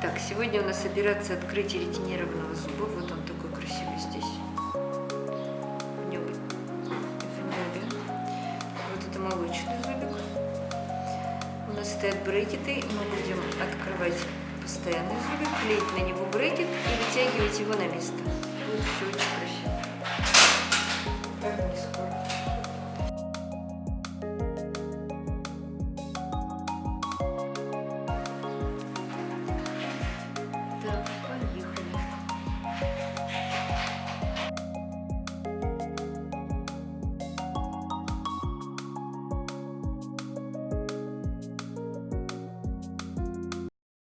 Так, сегодня у нас операция открытия ретинированного зуба. Вот он такой красивый здесь. В нем В небе. Вот это молочный зубик. У нас стоят брекеты. Мы будем открывать постоянный зубик, клеить на него брекет и вытягивать его на место. Будет все очень красиво.